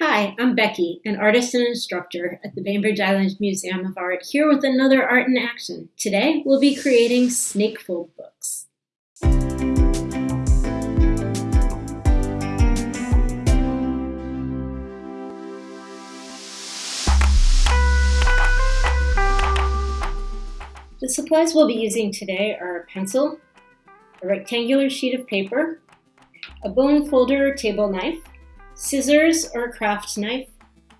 Hi, I'm Becky, an artist and instructor at the Bainbridge Island Museum of Art, here with another Art in Action. Today, we'll be creating snakefold books. The supplies we'll be using today are a pencil, a rectangular sheet of paper, a bone folder or table knife, scissors or craft knife,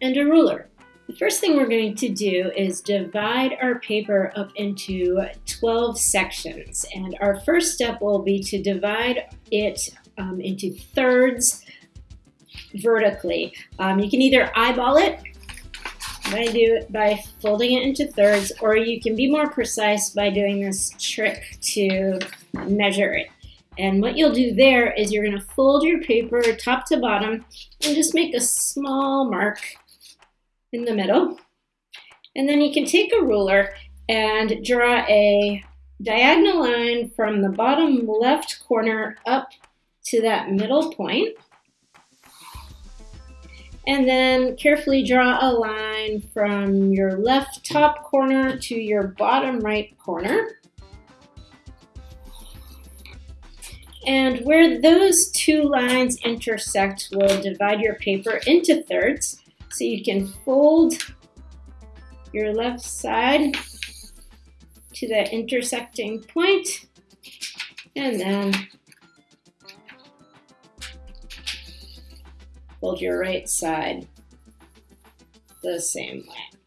and a ruler. The first thing we're going to do is divide our paper up into 12 sections. And our first step will be to divide it um, into thirds vertically. Um, you can either eyeball it do, by folding it into thirds, or you can be more precise by doing this trick to measure it. And what you'll do there is you're gonna fold your paper top to bottom and just make a small mark in the middle. And then you can take a ruler and draw a diagonal line from the bottom left corner up to that middle point. And then carefully draw a line from your left top corner to your bottom right corner. And where those two lines intersect will divide your paper into thirds. So you can fold your left side to that intersecting point and then fold your right side the same way.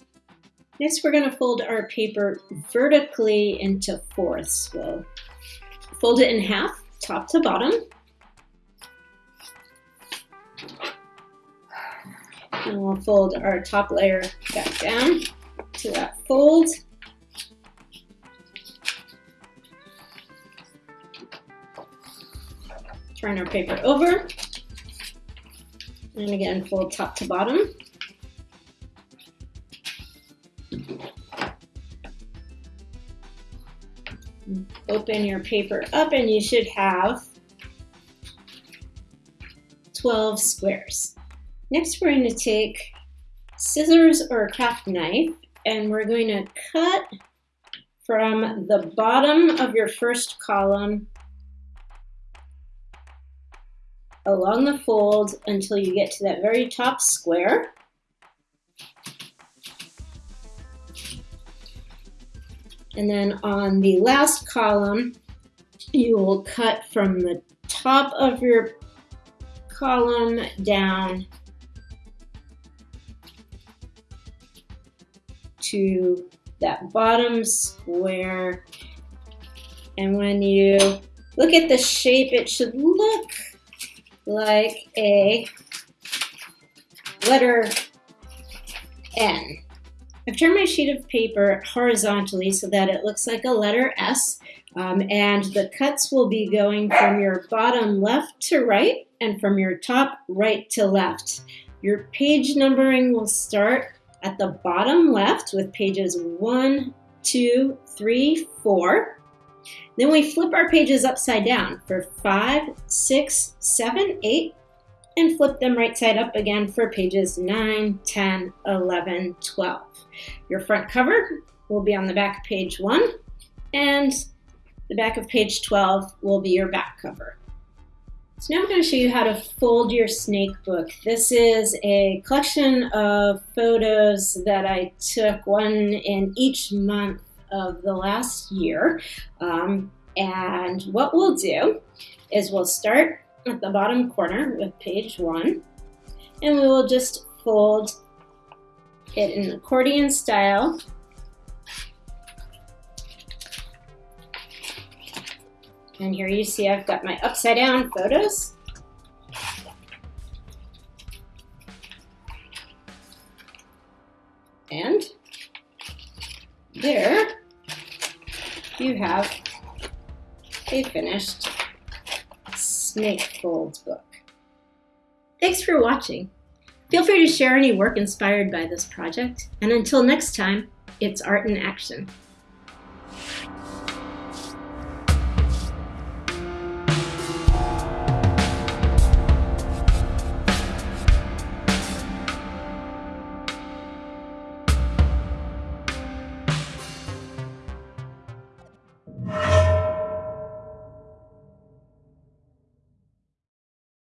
Next, we're going to fold our paper vertically into fourths. We'll fold it in half top to bottom. And we'll fold our top layer back down to that fold. Turn our paper over. And again, fold top to bottom. Open your paper up and you should have 12 squares. Next, we're going to take scissors or a craft knife and we're going to cut from the bottom of your first column along the fold until you get to that very top square. And then on the last column, you will cut from the top of your column down to that bottom square. And when you look at the shape, it should look like a letter N. I've turned my sheet of paper horizontally so that it looks like a letter S. Um, and the cuts will be going from your bottom left to right and from your top right to left. Your page numbering will start at the bottom left with pages one, two, three, four. Then we flip our pages upside down for five, six, seven, eight, and flip them right side up again for pages 9, 10, 11, 12. Your front cover will be on the back of page 1, and the back of page 12 will be your back cover. So now I'm going to show you how to fold your snake book. This is a collection of photos that I took, one in each month of the last year. Um, and what we'll do is we'll start at the bottom corner with page one, and we will just fold it in accordion style. And here you see I've got my upside down photos. And there you have a finished Snakefold's book. Thanks for watching. Feel free to share any work inspired by this project, and until next time, it's art in action.